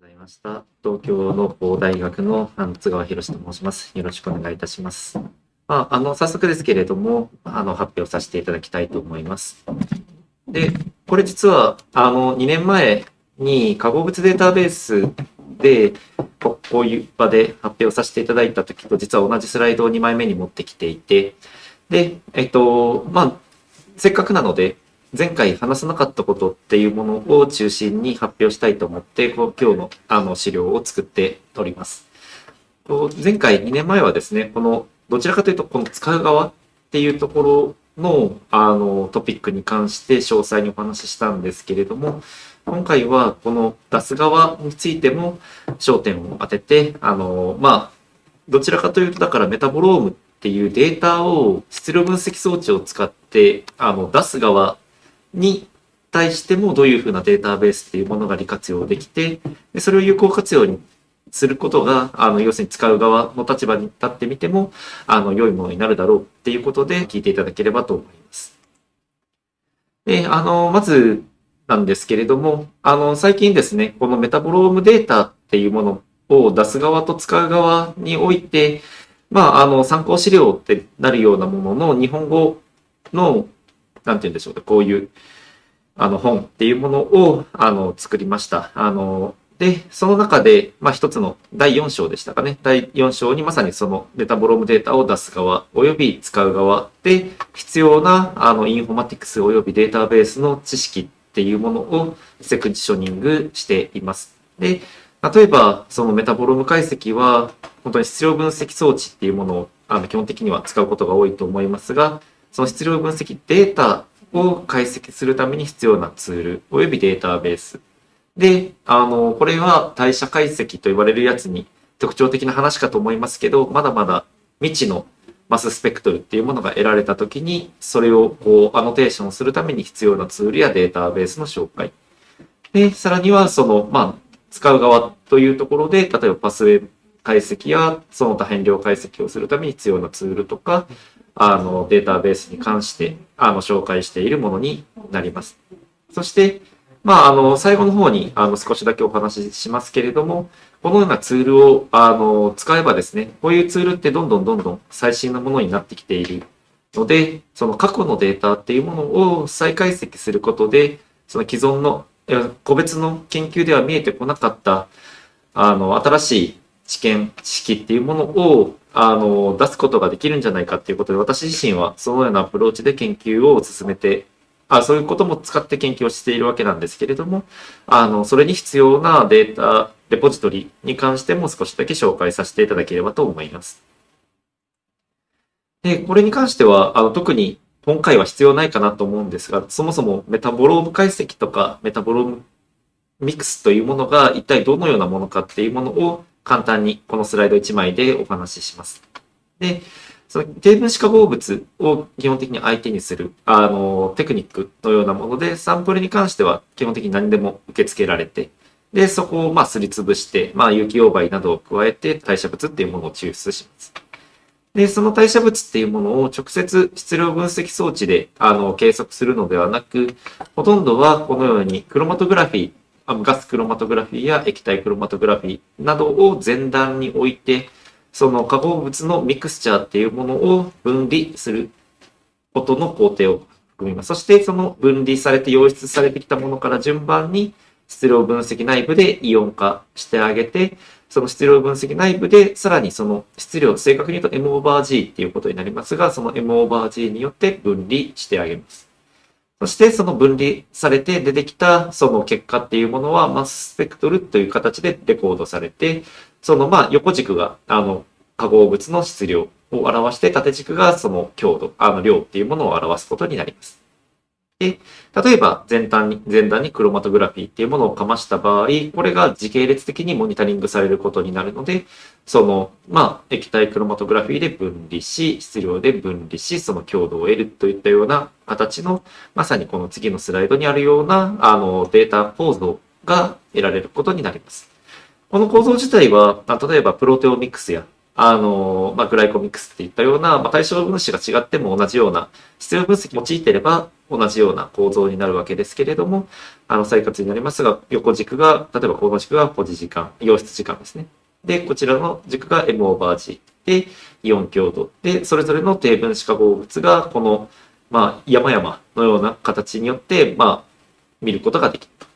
ございました。東京農工大学のあの津川博と申します。よろしくお願いいたします。まあ、あの、早速ですけれども、あの、発表させていただきたいと思います。で、これ実は、あの、2年前に化合物データベースで、ここういう場で発表させていただいた時と実は同じスライドを2枚目に持ってきていて、で、えっと、まあ、せっかくなので、前回話さなかったことっていうものを中心に発表したいと思って、こう今日のあの資料を作っております。前回2年前はですね、このどちらかというとこの使う側っていうところのあのトピックに関して詳細にお話ししたんですけれども、今回はこの出す側についても焦点を当てて、あの、まあ、どちらかというとだからメタボロームっていうデータを質量分析装置を使ってあの出す側に対してもどういうふうなデータベースっていうものが利活用できて、でそれを有効活用にすることが、あの、要するに使う側の立場に立ってみても、あの、良いものになるだろうっていうことで聞いていただければと思います。で、あの、まずなんですけれども、あの、最近ですね、このメタボロームデータっていうものを出す側と使う側において、まあ、あの、参考資料ってなるようなものの日本語のなんて言うんでしょうか、こういう、あの、本っていうものを、あの、作りました。あの、で、その中で、まあ、一つの第4章でしたかね。第4章にまさにそのメタボロームデータを出す側、および使う側で必要な、あの、インフォマティクスおよびデータベースの知識っていうものをセクショニングしています。で、例えば、そのメタボローム解析は、本当に質量分析装置っていうものを、あの、基本的には使うことが多いと思いますが、その質量分析データを解析するために必要なツールおよびデータベース。で、あの、これは代謝解析と言われるやつに特徴的な話かと思いますけど、まだまだ未知のマススペクトルっていうものが得られたときに、それをこうアノテーションするために必要なツールやデータベースの紹介。で、さらにはその、まあ、使う側というところで、例えばパスウェイ解析やその多変量解析をするために必要なツールとか、あの、データベースに関して、あの、紹介しているものになります。そして、まあ、あの、最後の方に、あの、少しだけお話ししますけれども、このようなツールを、あの、使えばですね、こういうツールってどんどんどんどん最新のものになってきているので、その過去のデータっていうものを再解析することで、その既存の、個別の研究では見えてこなかった、あの、新しい知見、知識っていうものを、あの、出すことができるんじゃないかっていうことで、私自身はそのようなアプローチで研究を進めて、あそういうことも使って研究をしているわけなんですけれども、あの、それに必要なデータ、レポジトリに関しても少しだけ紹介させていただければと思います。で、これに関しては、あの、特に今回は必要ないかなと思うんですが、そもそもメタボローム解析とかメタボロームミックスというものが一体どのようなものかっていうものを簡単にこのスライド1枚でお話しします。で、その低分子化合物を基本的に相手にするあのテクニックのようなもので、サンプルに関しては基本的に何でも受け付けられて、で、そこをまあすりつぶして、まあ有機溶媒などを加えて代謝物っていうものを抽出します。で、その代謝物っていうものを直接質量分析装置であの計測するのではなく、ほとんどはこのようにクロマトグラフィー、ガスクロマトグラフィーや液体クロマトグラフィーなどを前段に置いて、その化合物のミクスチャーっていうものを分離することの工程を含みます。そしてその分離されて溶出されてきたものから順番に質量分析内部でイオン化してあげて、その質量分析内部でさらにその質量、正確に言うと M オーバー G っていうことになりますが、その M オーバー G によって分離してあげます。そしてその分離されて出てきたその結果っていうものはマススペクトルという形でレコードされて、そのまあ横軸があの化合物の質量を表して縦軸がその強度、あの量っていうものを表すことになります。で、例えば前段に、前段にクロマトグラフィーっていうものをかました場合、これが時系列的にモニタリングされることになるので、その、まあ、液体クロマトグラフィーで分離し、質量で分離し、その強度を得るといったような形の、まさにこの次のスライドにあるような、あの、データ構造が得られることになります。この構造自体は、例えばプロテオミクスや、あの、まあ、グライコミックスっていったような、まあ、対象分子が違っても同じような、質量分析を用いてれば同じような構造になるわけですけれども、あの、再活になりますが、横軸が、例えばこの軸が保持時間、溶出時間ですね。で、こちらの軸が M オーバー G で、イオン強度で、それぞれの低分子化合物が、この、まあ、山々のような形によって、まあ、見ることができると。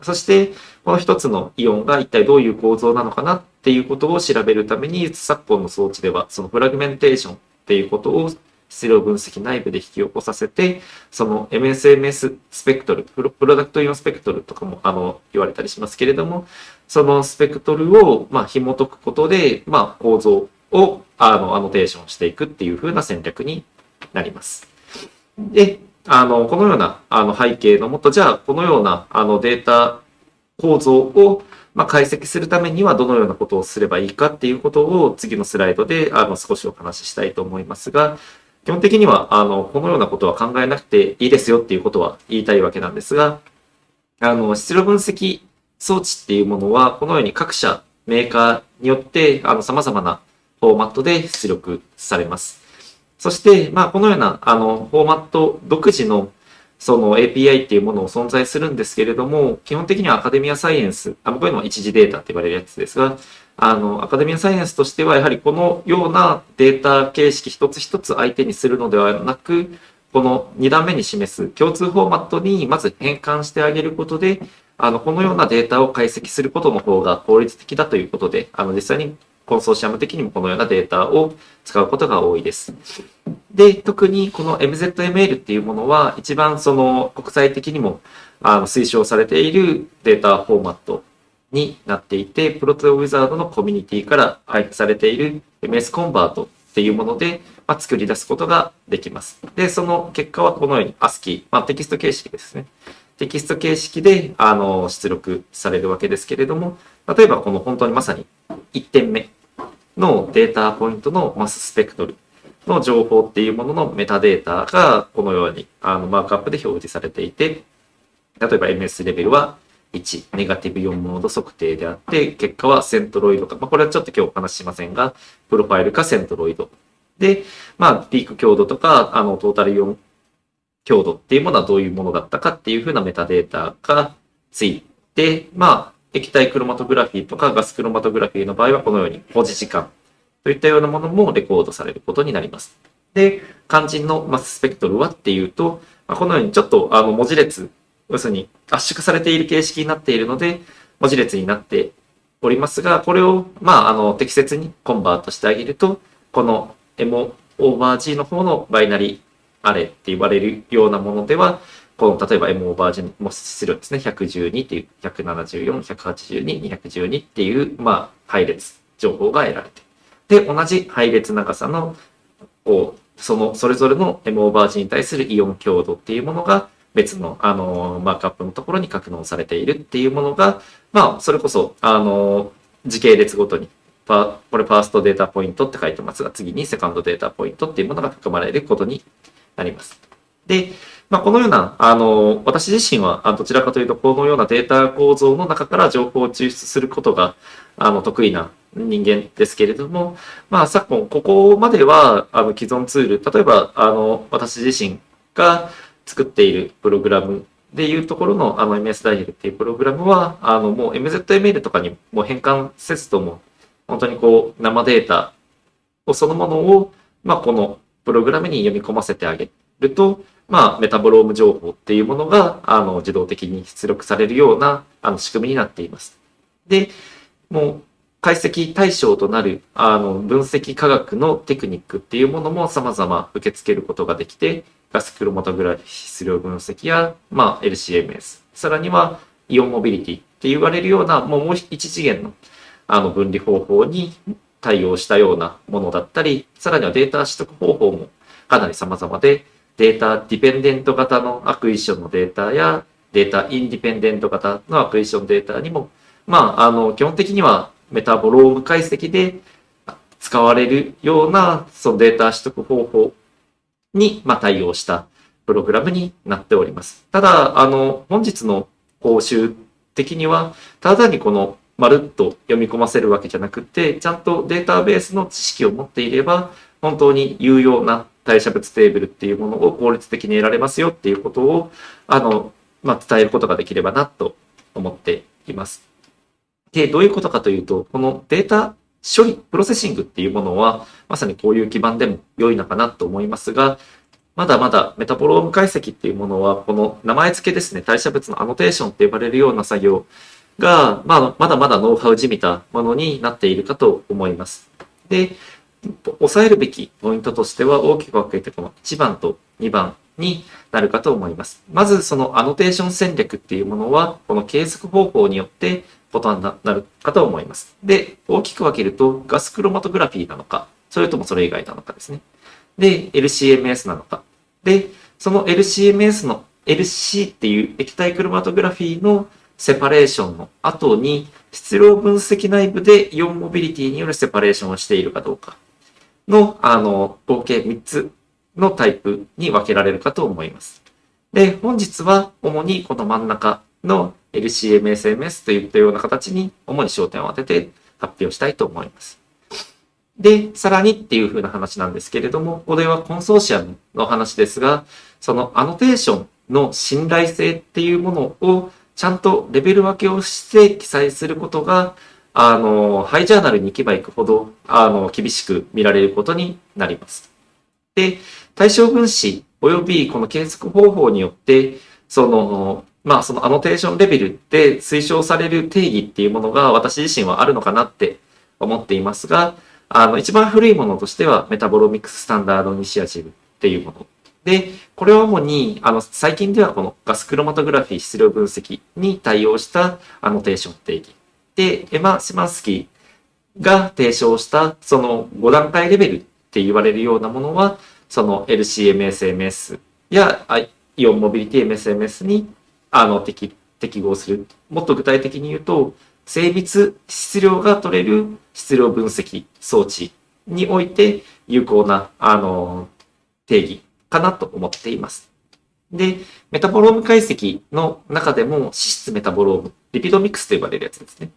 そして、この一つのイオンが一体どういう構造なのかなっっていうことを調べるために、昨今の装置では、そのフラグメンテーションっていうことを質量分析内部で引き起こさせて、その MSMS スペクトル、プロダクトイオンスペクトルとかもあの言われたりしますけれども、そのスペクトルをまあ紐解くことで、まあ構造をあのアノテーションしていくっていう風な戦略になります。で、あの、このようなあの背景のもと、じゃあこのようなあのデータ構造をまあ、解析するためにはどのようなことをすればいいかっていうことを次のスライドであの少しお話ししたいと思いますが、基本的にはあのこのようなことは考えなくていいですよっていうことは言いたいわけなんですが、あの質量分析装置っていうものはこのように各社メーカーによってあの様々なフォーマットで出力されます。そして、まあ、このようなあのフォーマット独自のその API っていうものを存在するんですけれども、基本的にはアカデミアサイエンス、あこういうのは一次データって言われるやつですが、あの、アカデミアサイエンスとしては、やはりこのようなデータ形式一つ一つ相手にするのではなく、この2段目に示す共通フォーマットにまず変換してあげることで、あの、このようなデータを解析することの方が効率的だということで、あの、実際にコンソーシアム的にもこのようなデータを使うことが多いです。で、特にこの MZML っていうものは一番その国際的にもあの推奨されているデータフォーマットになっていて、プロトウィザードのコミュニティから配布されている MS コンバートっていうもので、まあ、作り出すことができます。で、その結果はこのように ASCII、まあ、テキスト形式ですね。テキスト形式であの出力されるわけですけれども、例えばこの本当にまさに1点目のデータポイントのマススペクトルの情報っていうもののメタデータがこのようにあのマークアップで表示されていて、例えば MS レベルは1、ネガティブ4モード測定であって、結果はセントロイドか、まあ、これはちょっと今日お話ししませんが、プロファイルかセントロイド。で、まあ、ピーク強度とか、あの、トータル4強度っていうものはどういうものだったかっていうふうなメタデータがついて、まあ、液体クロマトグラフィーとかガスクロマトグラフィーの場合はこのように保持時間といったようなものもレコードされることになります。で、肝心のマススペクトルはっていうと、ま、このようにちょっとあの文字列、要するに圧縮されている形式になっているので、文字列になっておりますが、これを、まあ、あの、適切にコンバートしてあげると、この M オーバー G の方のバイナリーアレって言われるようなものでは、この例えば M オーバージも質量ですね、112っていう、174、182、212っていう、まあ、配列情報が得られて。で、同じ配列長さの、こう、その、それぞれの M オーバージに対するイオン強度っていうものが、別の、あの、マークアップのところに格納されているっていうものが、まあ、それこそ、あの、時系列ごとに、これファーストデータポイントって書いてますが、次にセカンドデータポイントっていうものが含まれることになります。で、まあ、このような、あの、私自身は、どちらかというと、このようなデータ構造の中から情報を抽出することが、あの、得意な人間ですけれども、まあ、昨今、ここまでは、あの、既存ツール、例えば、あの、私自身が作っているプログラムでいうところの、あの、MS ダイヤルっていうプログラムは、あの、もう MZML とかにも変換せずとも、本当にこう、生データをそのものを、まあ、このプログラムに読み込ませてあげると、まあ、メタボローム情報っていうものが、あの、自動的に出力されるような、あの、仕組みになっています。で、もう、解析対象となる、あの、分析科学のテクニックっていうものも様々受け付けることができて、ガスクロマトグラフィ質量分析や、まあ、LCMS、さらには、イオンモビリティって言われるような、もうもう一次元の、あの、分離方法に対応したようなものだったり、さらにはデータ取得方法もかなり様々で、 data dependent 型の acquisition のデータや data independent 型の acquisition データにも、まあ、あの、基本的にはメタボローム解析で使われるようなそのデータ取得方法に、まあ、対応したプログラムになっております。ただ、あの、本日の講習的には、ただにこのまるっと読み込ませるわけじゃなくて、ちゃんとデータベースの知識を持っていれば、本当に有用な代謝物テーブルっていうものを効率的に得られますよっていうことを、あの、まあ、伝えることができればなと思っています。で、どういうことかというと、このデータ処理、プロセッシングっていうものは、まさにこういう基盤でも良いのかなと思いますが、まだまだメタボローム解析っていうものは、この名前付けですね、代謝物のアノテーションって呼ばれるような作業が、まあ、まだまだノウハウじみたものになっているかと思います。で、抑えるべきポイントとしては大きく分けてこの1番と2番になるかと思います。まずそのアノテーション戦略っていうものは、この計測方法によって異なるかと思います。で、大きく分けるとガスクロマトグラフィーなのか、それともそれ以外なのかですね。で、LCMS なのか。で、その LCMS の LC っていう液体クロマトグラフィーのセパレーションの後に、質量分析内部でイオンモビリティによるセパレーションをしているかどうかの、あの、合計3つのタイプに分けられるかと思います。で、本日は主にこの真ん中の LCMSMS といったような形に主に焦点を当てて発表したいと思います。で、さらにっていう風な話なんですけれども、これはコンソーシアムの話ですが、そのアノテーションの信頼性っていうものをちゃんとレベル分けをして記載することが、あの、ハイジャーナルに行けば行くほど、あの、厳しく見られることになります。で、対象分子及びこの計測方法によって、その、まあ、そのアノテーションレベルで推奨される定義っていうものが私自身はあるのかなって思っていますが、あの、一番古いものとしては Metabolomics Standard Initiative っていうもの。で、これは主に、あの、最近ではこのガスクロマトグラフィー質量分析に対応したアノテーション定義。で、 Emma Schymanski が提唱したその5段階レベルって言われるようなものは、その LCMSMS や ion mobility MSMS にあの適適合する。もっと具体的に言うと、精密質量が取れる質量分析装置において有効な、あの、定義かなと思っています。で、メタボローム解析の中でも脂質メタボローム、リピドミクスと呼ばれるやつですね。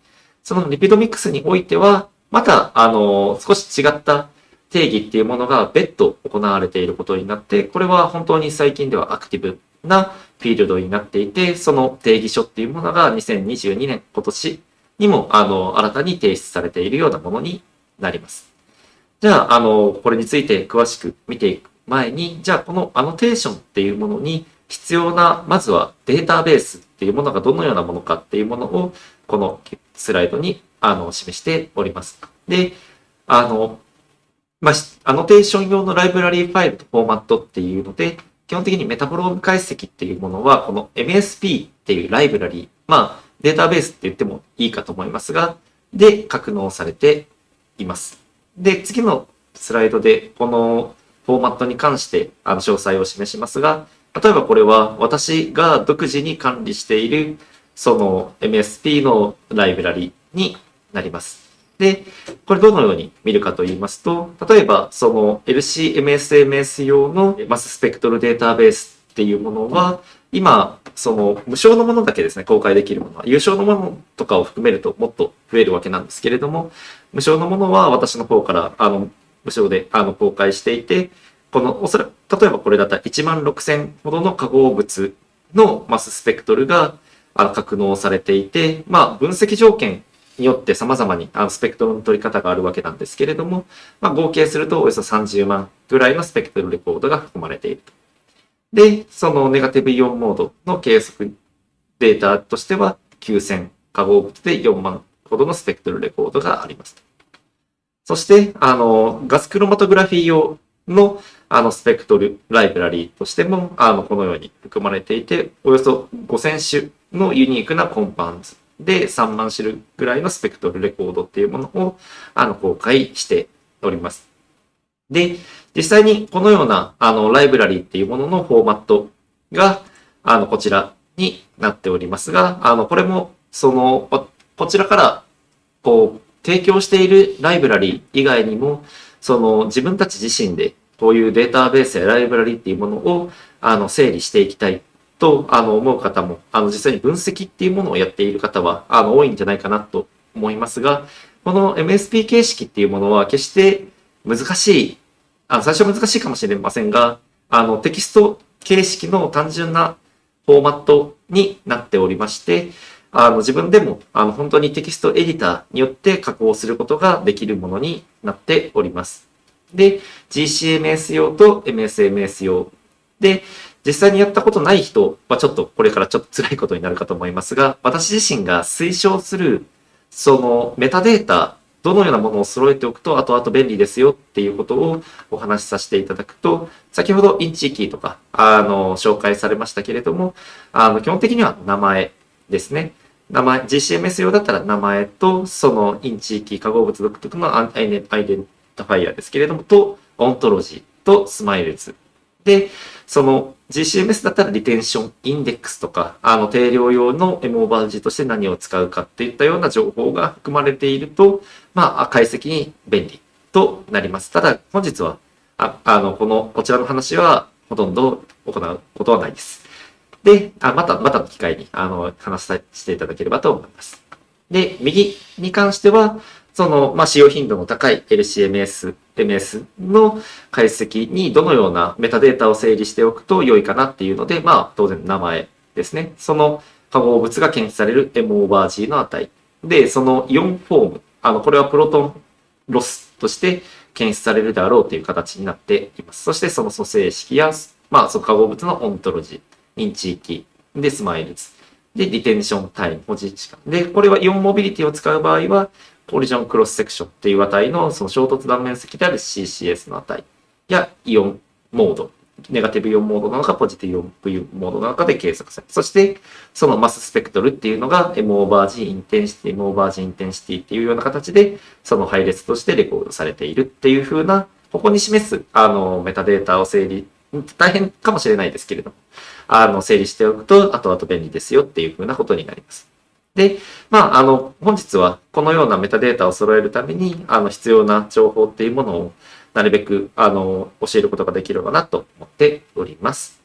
そのリピドミクスにおいては、また、あの、少し違った定義っていうものが別途行われていることになって、これは本当に最近ではアクティブなフィールドになっていて、その定義書っていうものが2022年今年にも、あの、新たに提出されているようなものになります。じゃあ、あの、これについて詳しく見ていく前に、じゃあ、このアノテーションっていうものに必要な、まずはデータベースっていうものがどのようなものかっていうものを、このスライドに、あの、示しております。で、あの、まあ、アノテーション用のライブラリーファイルとフォーマットっていうので、基本的にメタボローム解析っていうものは、この MSP っていうライブラリー、まあ、データベースって言ってもいいかと思いますが、で、格納されています。で、次のスライドで、このフォーマットに関して、あの、詳細を示しますが、例えばこれは私が独自に管理している、その MSP のライブラリになります。で、これどのように見るかと言いますと、例えばその LCMSMS 用のマススペクトルデータベースっていうものは、今、その無償のものだけですね、公開できるものは。有償のものとかを含めるともっと増えるわけなんですけれども、無償のものは私の方から、あの、無償であの公開していて、この、おそらく、例えばこれだったら1万6000ほどの化合物のマススペクトルがあの格納されていて、まあ、分析条件によって様々にあのスペクトルの取り方があるわけなんですけれども、まあ、合計するとおよそ30万ぐらいのスペクトルレコードが含まれていると。で、そのネガティブイオンモードの計測データとしては9000化合物で4万ほどのスペクトルレコードがあります。そして、あの、ガスクロマトグラフィー用のあのスペクトルライブラリーとしても、あの、このように含まれていて、およそ5000種のユニークなコンパウンズで3万種類ぐらいのスペクトルレコードっていうものを、あの、公開しております。で、実際にこのような、あの、ライブラリーっていうもののフォーマットが、あの、こちらになっておりますが、あの、これも、その、こちらから、こう、提供しているライブラリー以外にも、その、自分たち自身で、こういうデータベースやライブラリーっていうものを、あの、整理していきたいと、あの、思う方も、あの、実際に分析っていうものをやっている方は、あの、多いんじゃないかなと思いますが、この MSP 形式っていうものは決して難しい、あ最初は難しいかもしれませんが、あのテキスト形式の単純なフォーマットになっておりまして、あの自分でもあの本当にテキストエディターによって加工することができるものになっております。で、GCMS 用と MSMS 用。で、実際にやったことない人はちょっとこれからちょっと辛いことになるかと思いますが、私自身が推奨するそのメタデータ、どのようなものを揃えておくと後々便利ですよっていうことをお話しさせていただくと、先ほど InChIKey とか、あの、紹介されましたけれども、あの、基本的には名前ですね。名前、GCMS 用だったら名前と、その InChIKey 化合物独特の identifier ですけれども、と、オントロジーと SMILES。で、その GCMS だったら retention index とか、あの定量用の M オーバー G として何を使うかっていったような情報が含まれていると、まあ、解析に便利となります。ただ、本日は、ああの、この、こちらの話はほとんど行うことはないです。で、あまた、またの機会に、あの、話させていただければと思います。で、右に関しては、その、まあ、使用頻度の高い LCMS、MS の解析にどのようなメタデータを整理しておくと良いかなっていうので、まあ、当然名前ですね。その化合物が検出される M オーバー G の値。で、その ion form。あの、これは proton loss として検出されるであろうという形になっています。そしてその組成式や、まあ、その化合物のオントロジー、認知域、で、 SMILES。で、 retention time、保持時間。で、これは ion mobility を使う場合は、 collision cross section っていう値のその衝突断面積である CCS の値や ion mode、negative ion mode なのか positive ion mode なのかで計測される。そして、そのマススペクトルっていうのが M オーバー G インテンシティ、M オーバー G インテンシティっていうような形で、その配列としてレコードされているっていう風な、ここに示す、あの、メタデータを整理、大変かもしれないですけれども、あの、整理しておくと、後々便利ですよっていう風なことになります。で、まあ、あの、本日はこのようなメタデータを揃えるために、あの、必要な情報っていうものをなるべく、あの、教えることができればなと思っております。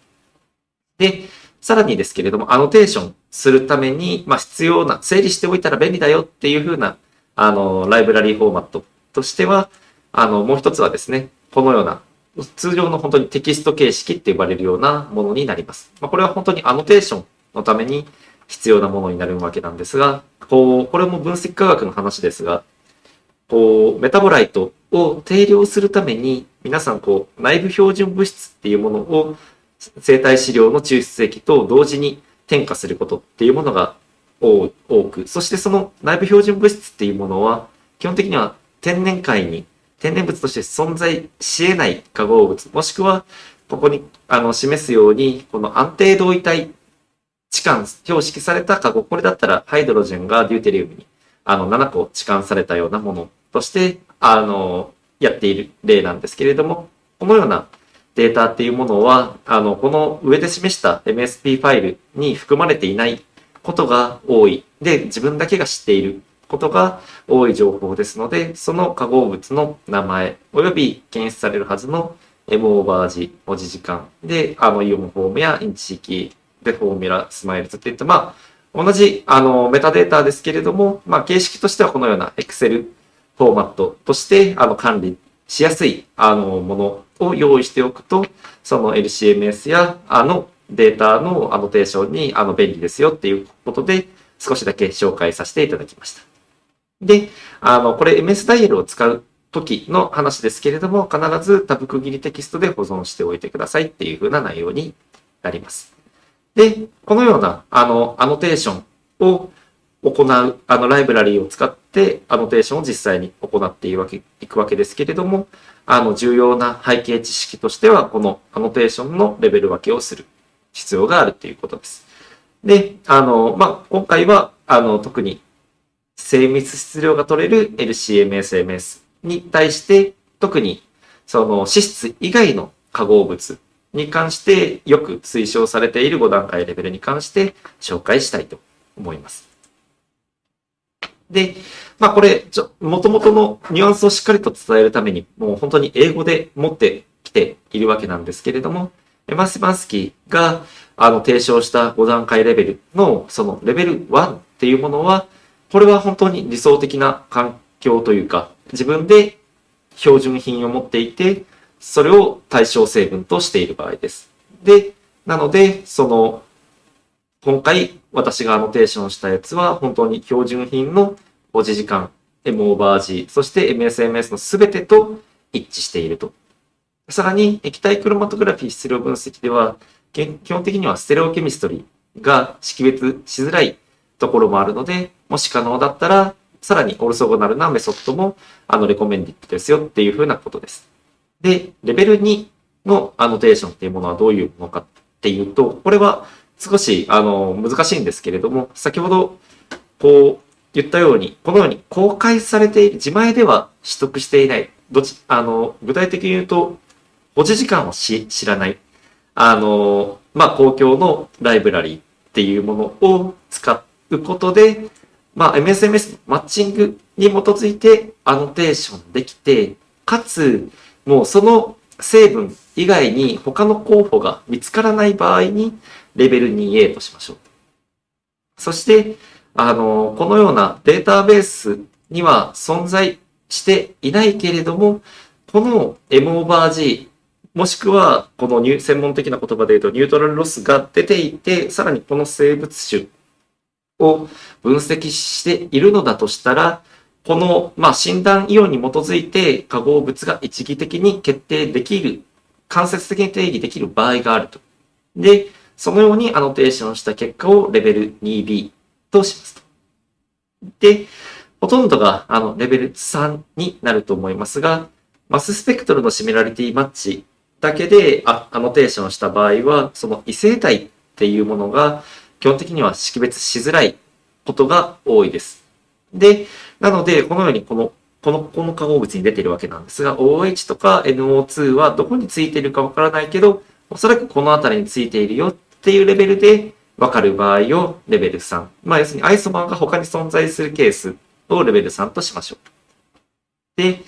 で、さらにですけれども、アノテーションするために、まあ、必要な、整理しておいたら便利だよっていうふうな、あの、ライブラリーフォーマットとしては、あの、もう一つはですね、このような、通常の本当にテキスト形式って呼ばれるようなものになります。まあ、これは本当にアノテーションのために、必要なものになるわけなんですが、こう、これも分析科学の話ですが、こう、 metabolite を定量するために、皆さん、こう、内部標準物質っていうものを生体試料の抽出液と同時に添加することっていうものが多く、そしてその内部標準物質っていうものは、基本的には天然界に天然物として存在し得ない化合物、もしくは、ここにあの示すように、この安定同位体置換、標識された化合、これだったら hydrogen が deuterium にあの7個置換されたようなものとして、あの、やっている例なんですけれども、このようなデータっていうものは、あの、この上で示した MSP ファイルに含まれていないことが多い。で、自分だけが知っていることが多い情報ですので、その化合物の名前、及び検出されるはずの M オーバージ文字時間で、あの、イオンフォームやインチ域で formula、 SMILES っていった、まあ、同じ、あの、メタデータですけれども、まあ、形式としてはこのような Excel フォーマットとして、あの、管理しやすい、あの、ものを用意しておくと、その LCMS や、あの、データのアノテーションに、あの、便利ですよっていうことで、少しだけ紹介させていただきました。で、あの、これ MS ダイヤルを使う時の話ですけれども、必ずタブ区切りテキストで保存しておいてくださいっていう風な内容になります。で、このような、あの、アノテーションを行う、あの、ライブラリーを使って、アノテーションを実際に行っていくわけですけれども、あの、重要な背景知識としては、このアノテーションのレベル分けをする必要があるということです。で、あの、まあ、今回は、あの、特に精密質量が取れる LCMSMS に対して、特に、その脂質以外の化合物に関してよく推奨されている5段階レベルに関して紹介したいと思います。で、まあこれ、ちょ、元々のニュアンスをしっかりと伝えるために、もう本当に英語で持ってきているわけなんですけれども、エマスバンスキーがあの提唱した5段階レベルのそのレベル1っていうものは、これは本当に理想的な環境というか、自分で標準品を持っていて、それを対象成分としている場合です。で、なので、その、今回私がアノテーションしたやつは本当に標準品の保持時間、M オーバー G、そして MSMS のすべてと一致していると。さらに、液体クロマトグラフィー質量分析では、基本的にはステレオケミストリーが識別しづらいところもあるので、もし可能だったら、さらにオルソゴナルなメソッドも、あの、レコメンディットですよっていうふうなことです。で、レベル2のアノテーションっていうものはどういうものかっていうと、これは少し、あの、難しいんですけれども、先ほど、こう、言ったように、このように公開されている、自前では取得していない、どち、あの、具体的に言うと、保持時間をし知らない、あの、まあ、公共のライブラリーっていうものを使うことで、まあ、MSMS のマッチングに基づいてアノテーションできて、かつ、もうその成分以外に他の候補が見つからない場合に、レベル 2A としましょう。そして、あの、このようなデータベースには存在していないけれども、この M オーバー G、もしくはこの専門的な言葉で言うとニュートラルロスが出ていて、さらにこの生物種を分析しているのだとしたら、この、まあ、診断イオンに基づいて化合物が一義的に決定できる、間接的に定義できる場合があると。で、そのようにアノテーションした結果をレベル 2B としますと。で、ほとんどがあのレベル3になると思いますが、マススペクトルのシミュラリティマッチだけでアノテーションした場合は、その異性体っていうものが基本的には識別しづらいことが多いです。で、なので、このようにこの、この、この化合物に出てるわけなんですが、OH とか NO2 はどこについてるかわからないけど、おそらくこの辺りについているよっていうレベルでわかる場合をレベル3。まあ要するにアイソマーが他に存在するケースをレベル3としましょう。で、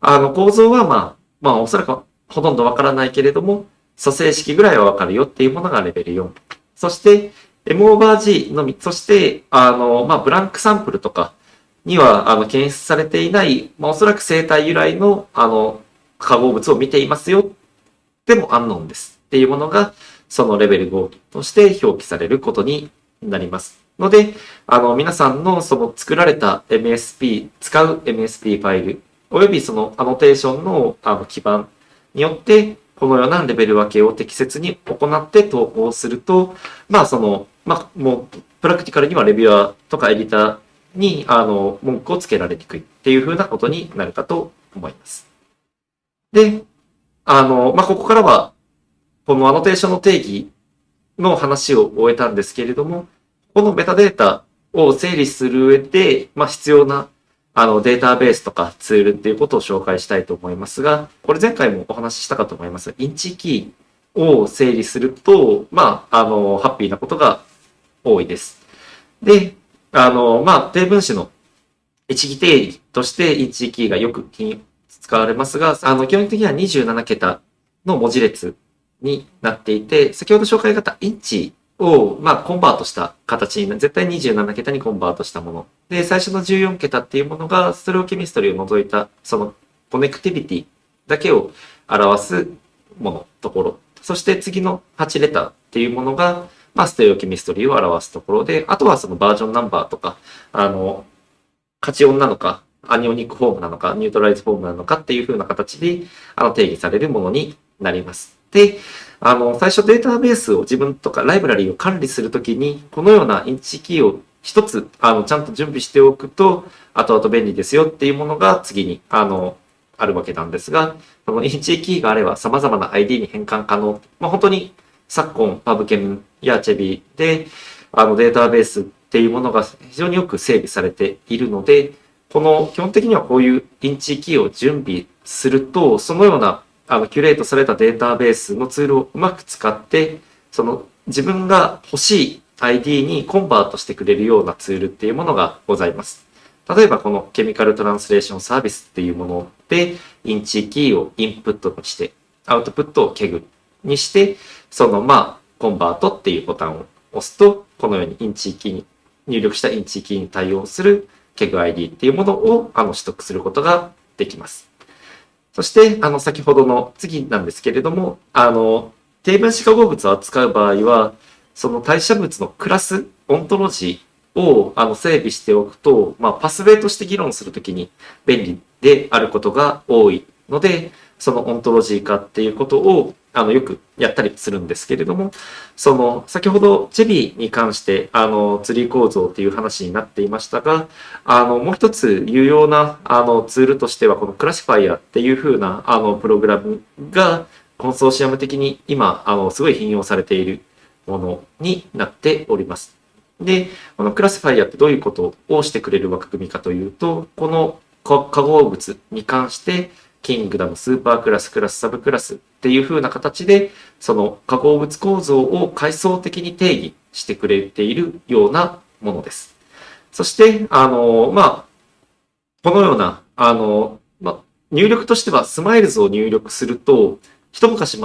あの構造はまあ、まあおそらくほとんどわからないけれども、組成式ぐらいはわかるよっていうものがレベル4。そして、M オーバー G のみ、そして、あの、まあ、ブランクサンプルとかには、あの、検出されていない、まあ、おそらく生体由来の、あの、化合物を見ていますよ。でも、アンノンです。っていうものが、そのレベル5として表記されることになります。ので、あの、皆さんのその作られた MSP、使う MSP ファイル、およびそのアノテーションのあの基盤によって、このようなレベル分けを適切に行って投稿すると、まあその、まあもう、プラクティカルにはレビュアーとかエディターに、あの、文句をつけられにくいっていうふうなことになるかと思います。で、あの、まあここからはこのアノテーションの定義の話を終えたんですけれども、このメタデータを整理する上で、まあ、必要なあのデータベースとかツールっていうことを紹介したいと思いますが、これ前回もお話ししたかと思います、 InChIKey を整理すると、まあ、あの、ハッピーなことが多いです。で、あの、まあ、低分子の一義定義として InChIKey がよく使われますが、あの、基本的には27桁の文字列になっていて、先ほど紹介があった InChI を、まあ、コンバートした形に、絶対27桁にコンバートしたもの。で、最初の14桁っていうものが、 stereochemistry を除いた、その、 connectivity だけを表すもの、ところ。そして次の8 letter っていうものが、まあ、 stereochemistry を表すところで、あとはそのバージョンナンバーとか、あの、カチオンなのか、 anionic form なのか、 neutralized form なのかっていう風な形で、あの、定義されるものになります。で、あの、最初データベースを自分とかライブラリーを管理するときに、このような InChIKey を一つ、あの、ちゃんと準備しておくと、後々便利ですよっていうものが次に、あの、あるわけなんですが、この InChIKey があれば様々な ID に変換可能。まあ、本当に昨今、パブケンや ChEBI で、あの、データベースっていうものが非常によく整備されているので、この基本的にはこういう InChIKey を準備すると、そのようなあのキュレートされたデータベースのツールをうまく使って、その自分が欲しい ID にコンバートしてくれるようなツールっていうものがございます。例えばこの Chemical Translation Service っていうもので、 InChIKey をインプットにして、アウトプットを KEGGにして、そのまあ、コンバートっていうボタンを押すと、このように InChIKey に入力した InChIKey に対応する KEGG ID っていうものをあの取得することができます。そして、あの、先ほどの次なんですけれども、あの、低分子化合物を扱う場合は、その代謝物のクラス、オントロジーをあの整備しておくと、まあ、 pathway として議論するときに便利であることが多いので、そのオントロジー化っていうことをあのよくやったりするんですけれども、その先ほどチェビーに関してあのツリー構造っていう話になっていましたが、あのもう一つ有用なあのツールとしてはこのクラシファイアっていう風なあのプログラムがコンソーシアム的に今あのすごい頻用されているものになっております。で、このクラシファイアってどういうことをしてくれる枠組みかというと、この化合物に関してkingdom、 superclass、 class、 subclass っていう風な形で、その化合物構造を階層的に定義してくれているようなものです。そして、あの、まあ、このような、あの、まあ、入力としては SMILES を入力すると、一昔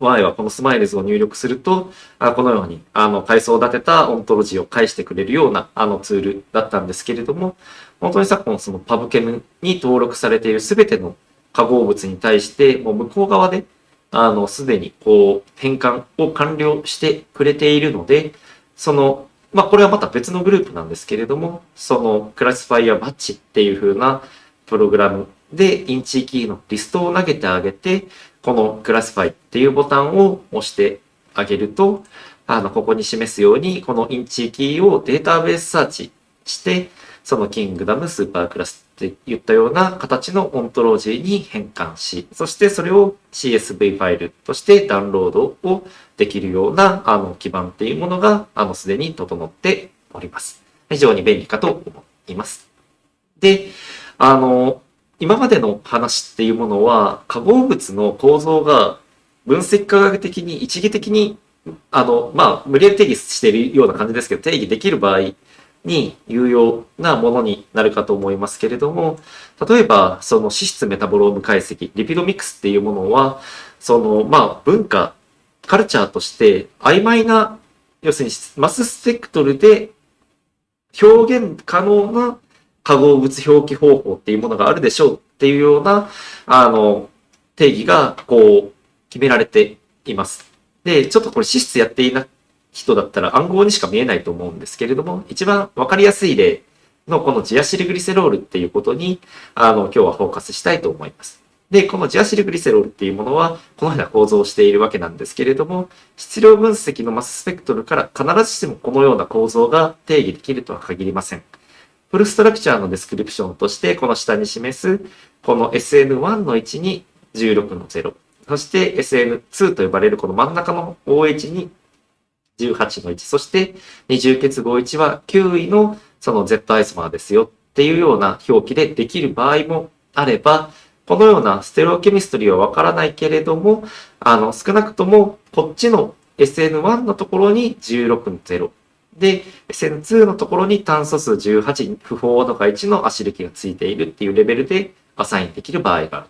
前はこの SMILES を入力すると、あこのように、あの、階層を立てたオントロジーを返してくれるような、あのツールだったんですけれども、本当に昨今その PubChem に登録されているすべての化合物に対して、もう向こう側で、あの、すでにこう、変換を完了してくれているので、その、まあ、これはまた別のグループなんですけれども、その、 ClassyFire Batch っていう風なプログラムで、 InChIKey のリストを投げてあげて、この classify っていうボタンを押してあげると、あの、ここに示すように、この InChIKey をデータベースサーチして、そのキングダムスーパークラスって言ったような形のオントロジーに変換し、そしてそれを CSV ファイルとしてダウンロードをできるようなあの基盤っていうものがあのすでに整っております。非常に便利かと思います。で、あの、今までの話っていうものは化合物の構造が分析科学的に一義的にあの、まあ、無理やり定義しているような感じですけど、定義できる場合に有用なものになるかと思いますけれども、例えば、その脂質メタボローム解析、リピドミックスっていうものは、その、まあ、文化、カルチャーとして曖昧な、要するにマススペクトルで表現可能な化合物表記方法っていうものがあるでしょうっていうような、あの、定義が、こう、決められています。で、ちょっとこれ脂質やっていない人だったら暗号にしか見えないと思うんですけれども、一番わかりやすい例のこのジアシルグリセロールっていうことに、あの、今日はフォーカスしたいと思います。で、このジアシルグリセロールっていうものは、このような構造をしているわけなんですけれども、質量分析のマススペクトルから必ずしもこのような構造が定義できるとは限りません。 full structure の description として、この下に示す、この SN1 の1に16の0、そして SN2 と呼ばれるこの真ん中の OH に18の1、そして二重結合1は9位のその Z アイソマーですよっていうような表記でできる場合もあれば、このようなステレオケミストリーはわからないけれども、あの、少なくともこっちの SN1 のところに16の0。で、SN2 のところに炭素数18、不法温度が1の足力がついているっていうレベルでアサインできる場合がある。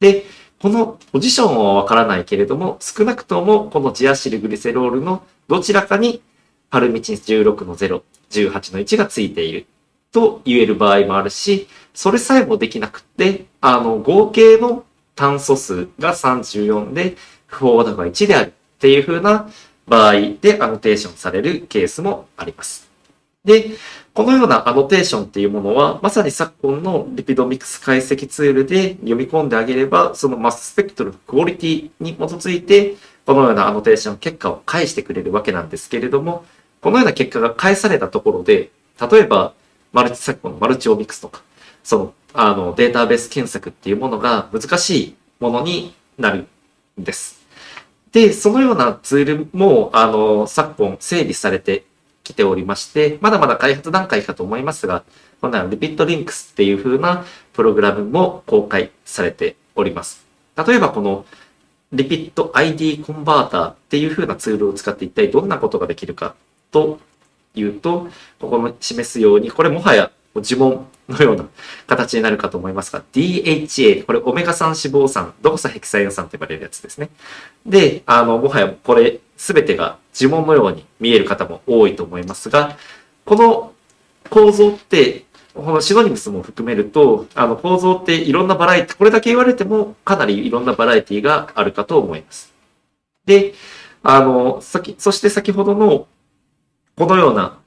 で、このポジションはわからないけれども、少なくともこのジアシルグリセロールのどちらかにパルミチン16の0、18の1がついていると言える場合もあるし、それさえもできなくて、あの、合計の炭素数が34で、不飽和度が1であるっていう風な場合でアノテーションされるケースもあります。で、このようなアノテーションっていうものは、まさに昨今の lipidomics 解析ツールで読み込んであげれば、そのマススペクトル quality に基づいて、このようなアノテーション結果を返してくれるわけなんですけれども、このような結果が返されたところで、例えば、マルチ、昨今のマルチオミクスとか、その、あの、データベース検索っていうものが難しいものになるんです。で、そのようなツールも、あの、昨今整備されてきておりまして、まだまだ開発段階かと思いますが、このような LipidLynx っていう風なプログラムも公開されております。例えばこのリピット ID コンバーターっていう風なツールを使って一体どんなことができるかというと、ここの示すように、これもはや呪文のような形になるかと思いますが、DHA、これオメガ3脂肪酸、ドコサヘキサエン酸と呼ばれるやつですね。で、あの、もはやこれすべてが呪文のように見える方も多いと思いますが、この構造って、このシノニムスも含めると、あの構造っていろんなバラエティ、これだけ言われてもかなりいろんなバラエティがあるかと思います。で、あの、先、そして先ほどの、このような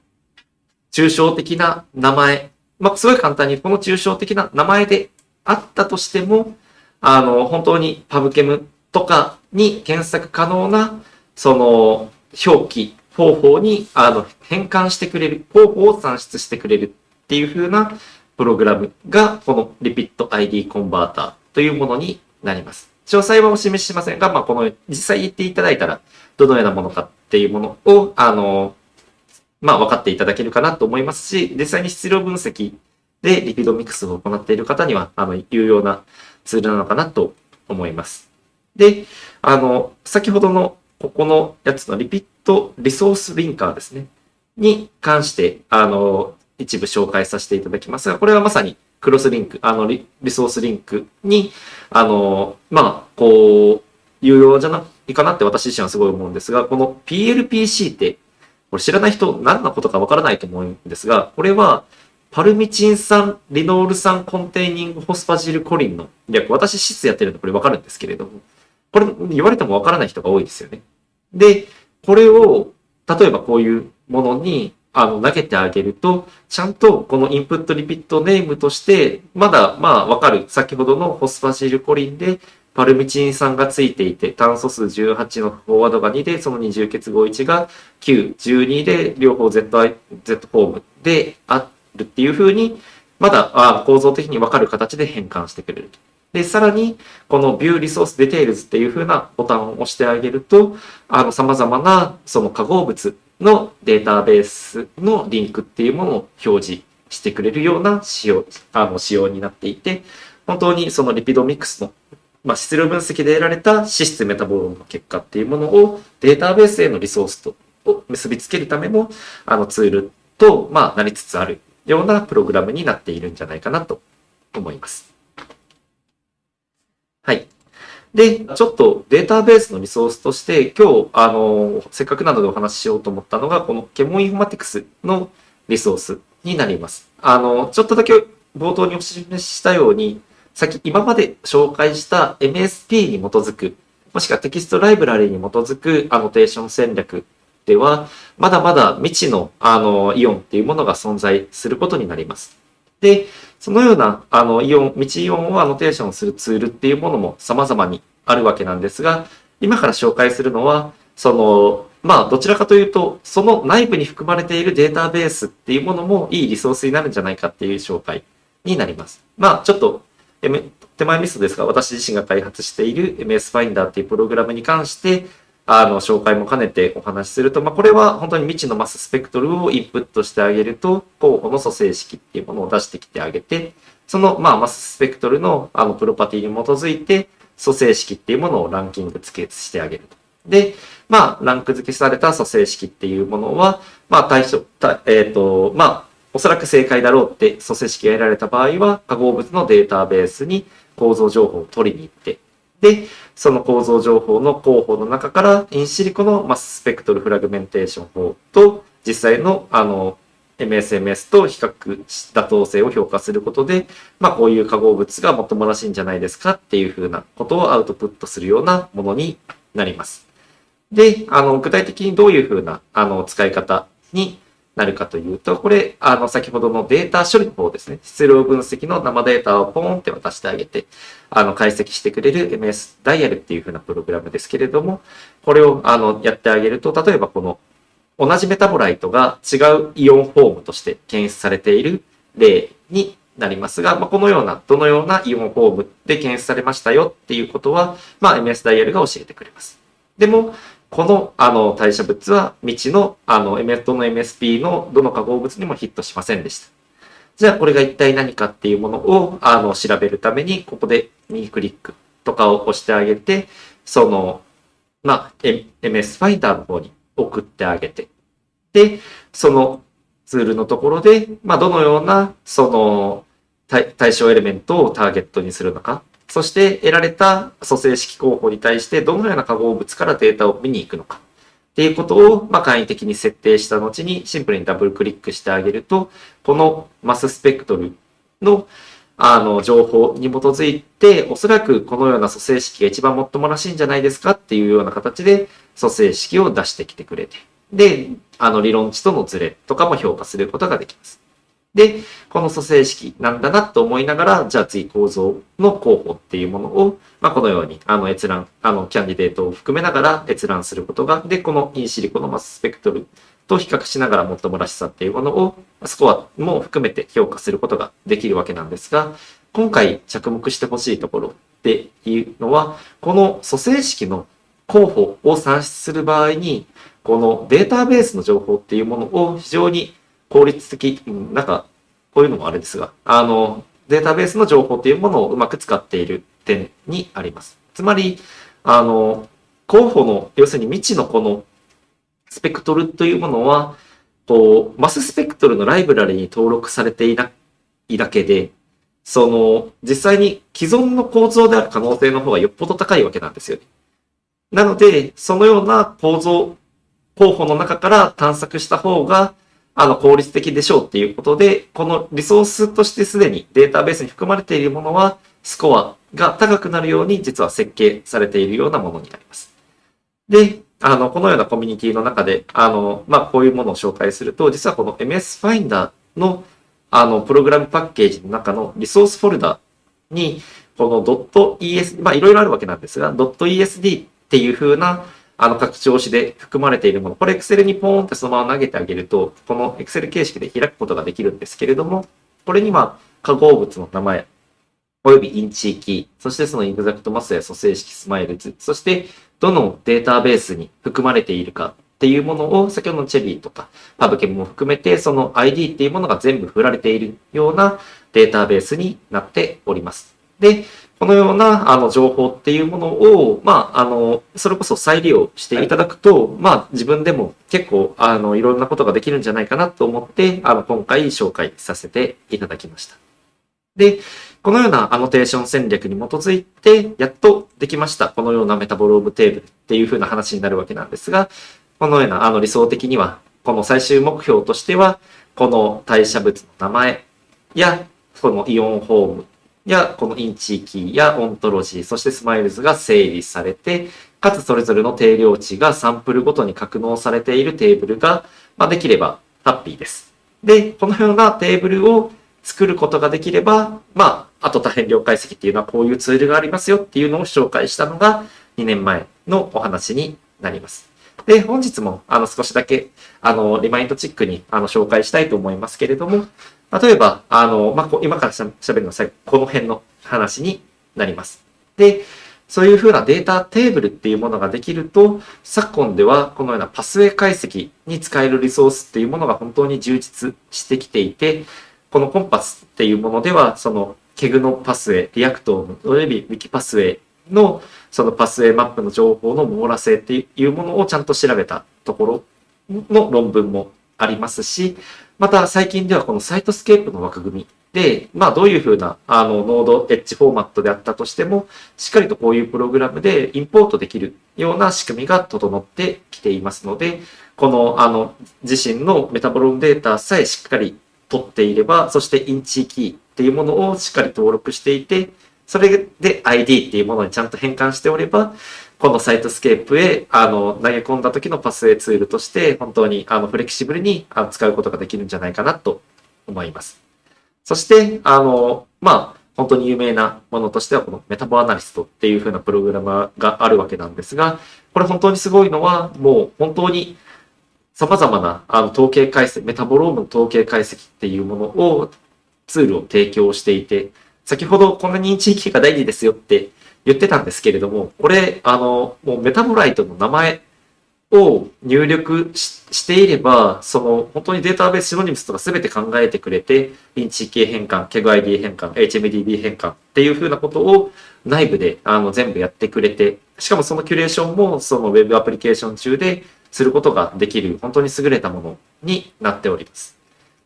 抽象的な名前、まあ、すごい簡単にこの抽象的な名前であったとしても、あの、本当にパブケムとかに検索可能な、その、表記方法に、あの、変換してくれる、方法を算出してくれるっていう風なプログラムが、この Repeat ID コンバーターというものになります。詳細はお示ししませんが、まあ、この、実際言っていただいたら、どのようなものかっていうものを、あの、まあ、分かっていただけるかなと思いますし、実際に質量分析でリピドミックスを行っている方には、あの、有用なツールなのかなと思います。で、あの、先ほどのここのやつのリピットリソースリンカーですね。に関して、あの、一部紹介させていただきますが、これはまさにクロスリンク、あのリ、リソースリンクに、あの、まあ、こう、有用じゃないかなって私自身はすごい思うんですが、この PLPC って、これ知らない人何のことかわからないと思うんですが、これはパルミチン酸、リノール酸コンテイニングホスパジルコリンの略、私質やってるんでこれわかるんですけれども、これ言われてもわからない人が多いですよね。で、これを、例えばこういうものに、あの、投げてあげると、ちゃんとこのインプットリピットネームとして、まだ、まあ、わかる、先ほどのホスファジルコリンで、パルミチン酸がついていて、炭素数18のフォワードが2で、その二重結合1が9、12で、両方 ZI、Z フォームであるっていう風に、まだあ構造的にわかる形で変換してくれると。で、さらに、この View Resource Details っていう風なボタンを押してあげると、あの、様々な、その化合物のデータベースのリンクっていうものを表示してくれるような仕様、あの、仕様になっていて、本当にそのリピドミックスの、まあ、質量分析で得られた脂質メタボロンの結果っていうものをデータベースへのリソースとを結びつけるための、あの、ツールと、まあ、なりつつあるようなプログラムになっているんじゃないかなと思います。はい。で、ちょっとデータベースのリソースとして、今日、あの、せっかくなのでお話ししようと思ったのが、このケモンインフォマティクスのリソースになります。あの、ちょっとだけ冒頭にお示ししたように、先、今まで紹介した MSP に基づく、もしくはテキストライブラリに基づくアノテーション戦略では、まだまだ未知の、あの、イオンっていうものが存在することになります。で、そのような、あの、イオン、未知イオンをアノテーションするツールっていうものも様々にあるわけなんですが、今から紹介するのは、その、まあ、どちらかというと、その内部に含まれているデータベースっていうものもいいリソースになるんじゃないかっていう紹介になります。まあ、ちょっと、手前ミストですが、私自身が開発している MS Finder っていうプログラムに関して、あの、紹介も兼ねてお話しすると、まあ、これは本当に未知のマススペクトルをインプットしてあげると、候補の組成式っていうものを出してきてあげて、その、まあ、マススペクトルの、あの、プロパティに基づいて、組成式っていうものをランキング付けしてあげると。で、まあ、ランク付けされた組成式っていうものは、まあ、対象、えっ、と、まあ、おそらく正解だろうって組成式が得られた場合は、化合物のデータベースに構造情報を取りに行って、で、その構造情報の候補の中から、インシリコのマススペクトルフラグメンテーション法と、実際の、あの、MSMS と比較し妥当性を評価することで、まあこういう化合物がもっともらしいんじゃないですかっていうふうなことをアウトプットするようなものになります。で、あの、具体的にどういうふうな、あの、使い方になるかというと、これ、あの、先ほどのデータ処理の方ですね。質量分析の生データをポーンって渡してあげて、あの、解析してくれる MS ダイヤルっていうふうなプログラムですけれども、これを、あの、やってあげると、例えばこの、同じ metabolite が違う ion form として検出されている例になりますが、まあ、このような、どのようなイオンフォームで検出されましたよっていうことは、まあ、MS ダイヤルが教えてくれます。でも、この、あの、代謝物は未知の、あの、エメットの MSP のどの化合物にもヒットしませんでした。じゃあ、これが一体何かっていうものを、あの、調べるために、ここで右クリックとかを押してあげて、その、まあ、MS ファインダーの方に送ってあげて、で、そのツールのところで、まあ、どのような、その、対象エレメントをターゲットにするのか、そして得られた組成式候補に対してどのような化合物からデータを見に行くのかっていうことを、ま、簡易的に設定した後にシンプルにダブルクリックしてあげると、このマススペクトルのあの情報に基づいて、おそらくこのような組成式が一番もっともらしいんじゃないですかっていうような形で組成式を出してきてくれて、で、あの理論値とのズレとかも評価することができます。で、この組成式なんだなと思いながら、じゃあ次構造の候補っていうものを、まあ、このように、あの閲覧、あのキャンディデートを含めながら閲覧することが、で、このインシリコのマススペクトルと比較しながらもっともらしさっていうものを、スコアも含めて評価することができるわけなんですが、今回着目してほしいところっていうのは、この組成式の候補を算出する場合に、このデータベースの情報っていうものを非常に効率的、なんか、こういうのもあれですが、あの、データベースの情報っていうものをうまく使っている点にあります。つまり、あの、候補の、要するに未知のこのスペクトルというものは、こう、マススペクトルのライブラリに登録されていないだけで、その、実際に既存の構造である可能性の方がよっぽど高いわけなんですよね。なので、そのような構造、候補の中から探索した方が、あの、効率的でしょうっていうことで、このリソースとしてすでにデータベースに含まれているものは、スコアが高くなるように実は設計されているようなものになります。で、あの、このようなコミュニティの中で、あの、まあ、こういうものを紹介すると、実はこの MS Finder の、あの、プログラムパッケージの中のリソースフォルダに、この .es、まあ、いろいろあるわけなんですが、.esd っていう風なあの拡張子で含まれているもの、これ Excel にポーンってそのまま投げてあげると、この Excel 形式で開くことができるんですけれども、これには化合物の名前、および InChIKey、そしてその exact mass や組成式 SMILES、そしてどのデータベースに含まれているかっていうものを、先ほどの ChEBI とか PubChem も含めて、その ID っていうものが全部振られているようなデータベースになっております。で、このようなあの情報っていうものを、まあ、あの、それこそ再利用していただくと、まあ、自分でも結構、あの、いろんなことができるんじゃないかなと思って、あの、今回紹介させていただきました。で、このようなアノテーション戦略に基づいて、やっとできました。このようなメタボロームテーブルっていう風な話になるわけなんですが、このような、あの、理想的には、この最終目標としては、この代謝物の名前や、この ion form や、この InChIKey やオントロジー、そして SMILES が整理されて、かつそれぞれの定量値がサンプルごとに格納されているテーブルが、まあ、できればハッピーです。で、このようなテーブルを作ることができれば、まあ、あと多変量解析っていうのはこういうツールがありますよっていうのを紹介したのが2年前のお話になります。で、本日もあの少しだけあのリマインドチックにあの紹介したいと思いますけれども、例えば、あの、まあ、今から喋るのはこの辺の話になります。で、そういうふうなデータテーブルっていうものができると、昨今ではこのようなパスウェイ解析に使えるリソースっていうものが本当に充実してきていて、この ComPath っていうものでは、その KEGG のパスウェイ、 Reactome および WikiPathwaysのそのパスウェイマップの情報の網羅性っていうものをちゃんと調べたところの論文もありますし、また最近ではこの Cytoscape の枠組みで、まあどういうふうなあの node edge format であったとしても、しっかりとこういうプログラムでインポートできるような仕組みが整ってきていますので、このあの自身のメタボロームデータさえしっかり取っていれば、そして InChIKey っていうものをしっかり登録していて、それで ID っていうものにちゃんと変換しておれば、この Cytoscape へあの投げ込んだ時のパスウェイツールとして本当にあのフレキシブルに使うことができるんじゃないかなと思います。そして、あの、まあ、本当に有名なものとしてはこの MetaboAnalyst っていう風なプログラムがあるわけなんですが、これ本当にすごいのはもう本当に様々なあの統計解析、メタボロームの統計解析っていうものをツールを提供していて、先ほどこんな認知域が大事ですよって言ってたんですけれども、これ、あの、もう metabolite の名前を入力していれば、その本当に database synonyms とか全て考えてくれて、 InChIKey 変換、 KEGG ID 変換、HMDB 変換っていうふうなことを内部であの全部やってくれて、しかもそのキュレーションもその Web アプリケーション中ですることができる、本当に優れたものになっております。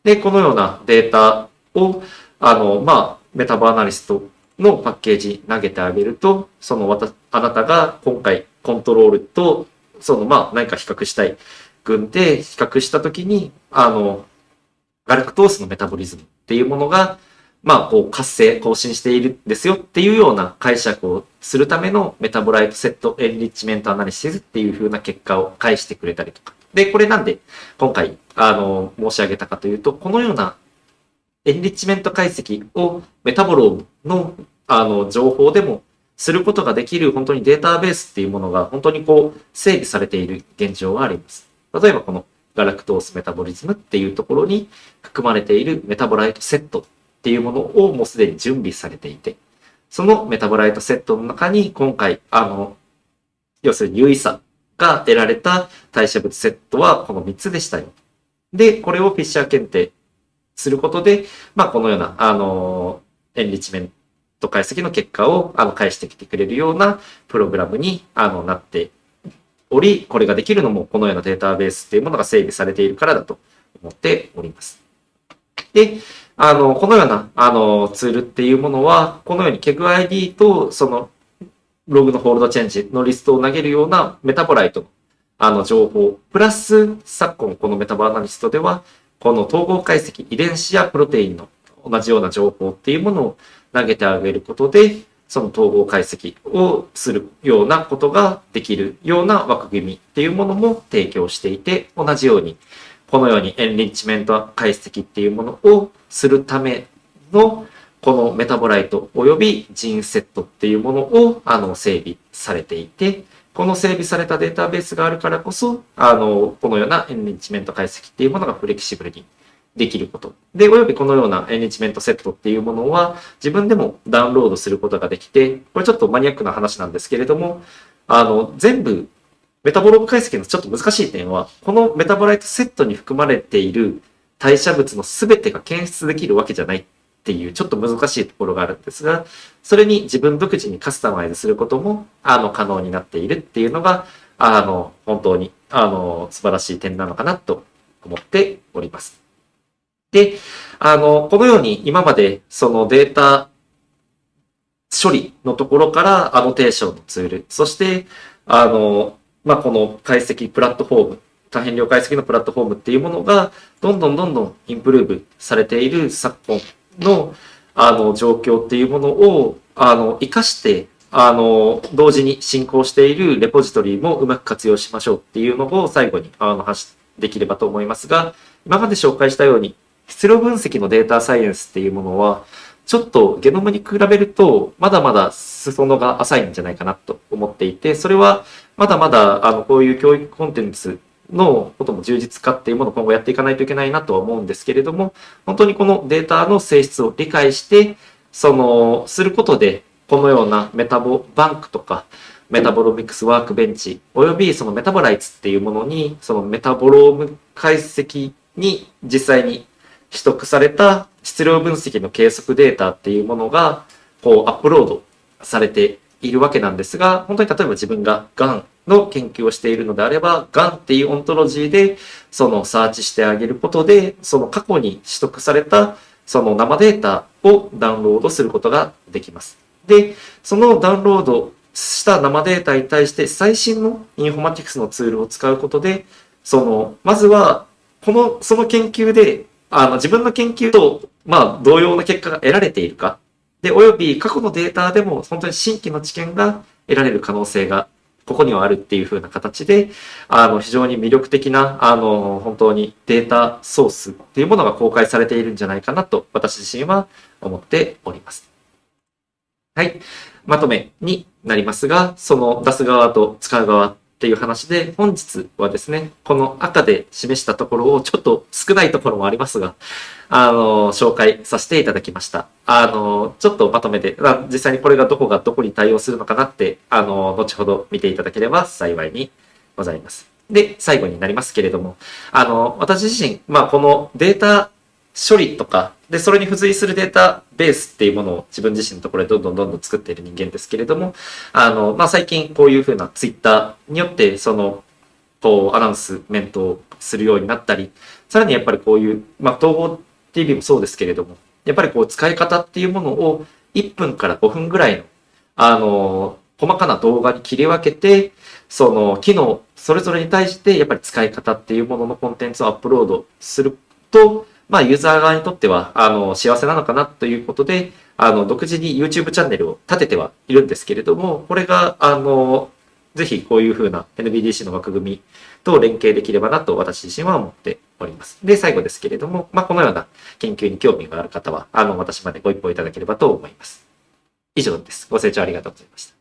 で、このようなデータを、あの、まあ、 MetaboAnalyst のパッケージ投げてあげると、そのあなたが今回コントロールとその、まあ、何か比較したい群で比較したときに、あの、ガラクトースの metabolism っていうものが、まあ、こう、活性、亢進しているんですよっていうような解釈をするための metabolite set enrichment analysis っていう風な結果を返してくれたりとか。で、これなんで今回、あの、申し上げたかというと、このようなエンリッチメント解析をメタボロームの、あの、情報でもすることができる本当にデータベースっていうものが本当にこう整備されている現状があります。例えばこの galactose metabolism っていうところに含まれている metabolite set っていうものをもうすでに準備されていて、その metabolite set の中に今回、あの、要するに優位さが得られた代謝物セットはこの3つでしたよ。で、これをフィッシャー検定することで、まあ、このような、あの、エンリッチメント解析の結果を、あの、返してきてくれるようなプログラムに、あの、なっており、これができるのも、このようなデータベースっていうものが整備されているからだと思っております。で、あの、このような、あの、ツールっていうものは、このように KEGID と、その、ログの fold change のリストを投げるような metabolite の、あの、情報、プラス、昨今この MetaboAnalyst では、この統合解析、遺伝子やプロテインの同じような情報っていうものを投げてあげることで、その統合解析をするようなことができるような枠組みっていうものも提供していて、同じようにこのようにエンリッチメント解析っていうものをするためのこの metabolite 及び gene set っていうものをあの整備されていて、この整備されたデータベースがあるからこそ、あの、このような enrichment 解析っていうものがフレキシブルにできること。で、およびこのような enrichment set っていうものは自分でもダウンロードすることができて、これちょっとマニアックな話なんですけれども、あの、全部メタボローム解析のちょっと難しい点は、この metabolite set に含まれている代謝物の全てが検出できるわけじゃないっっていうちょっと難しいところがあるんですが、それに自分独自にカスタマイズすることも、あの、可能になっているっていうのが、あの、本当に、あの、素晴らしい点なのかなと思っております。で、あの、このように今までそのデータ処理のところからアノテーションのツール、そして、あの、まあ、この解析プラットフォーム、多変量解析のプラットフォームっていうものが、どんどんどんどんインプルーブされている昨今の、あの、状況っていうものを、あの、活かして、あの、同時に進行しているレポジトリもうまく活用しましょうっていうのを最後に、あの、発できればと思いますが、今まで紹介したように、質量分析のデータサイエンスっていうものは、ちょっとゲノムに比べると、まだまだ裾野が浅いんじゃないかなと思っていて、それはまだまだ、あの、こういう教育コンテンツのことも充実化っていうものを今後やっていかないといけないなとは思うんですけれども、本当にこのデータの性質を理解して、その、することで、このような MetaboBank とか、 Metabolomics Workbench、およびその MetaboLights っていうものに、そのメタボローム解析に実際に取得された質量分析の計測データっていうものが、こう、アップロードされているわけなんですが、本当に例えば自分ががんの研究をしているのであれば、がんっていうオントロジーで、そのサーチしてあげることで、その過去に取得された、その生データをダウンロードすることができます。で、そのダウンロードした生データに対して最新のインフォマティクスのツールを使うことで、その、まずは、この、その研究で、あの、自分の研究と、まあ、同様の結果が得られているか。で、および過去のデータでも本当に新規の知見が得られる可能性がここにはあるっていう風な形で、あの、非常に魅力的な、あの、本当にデータソースっていうものが公開されているんじゃないかなと、私自身は思っております。はい。まとめになりますが、その出す側と使う側っていう話で、本日はですね、この赤で示したところをちょっと少ないところもありますが、あの、紹介させていただきました。あの、ちょっとまとめて、実際にこれがどこがどこに対応するのかなって、あの、後ほど見ていただければ幸いにございます。で、最後になりますけれども、あの、私自身、まあ、このデータ処理とか、で、それに付随するデータベースっていうものを自分自身のところでどんどんどんどん作っている人間ですけれども、あの、まあ、最近こういうふうなツイッターによって、その、こう、アナウンスメントをするようになったり、さらにやっぱりこういう、まあ、統合 TV もそうですけれども、やっぱりこう、使い方っていうものを1分から5分ぐらいの、あの、細かな動画に切り分けて、その機能、それぞれに対してやっぱり使い方っていうもののコンテンツをアップロードすると、まあユーザー側にとっては、あの、幸せなのかなということで、あの、独自に YouTube チャンネルを立ててはいるんですけれども、これが、あの、ぜひこういうふうな NBDC の枠組みと連携できればなと私自身は思っております。で、最後ですけれども、まあ、このような研究に興味がある方は、あの、私までご一報いただければと思います。以上です。ご清聴ありがとうございました。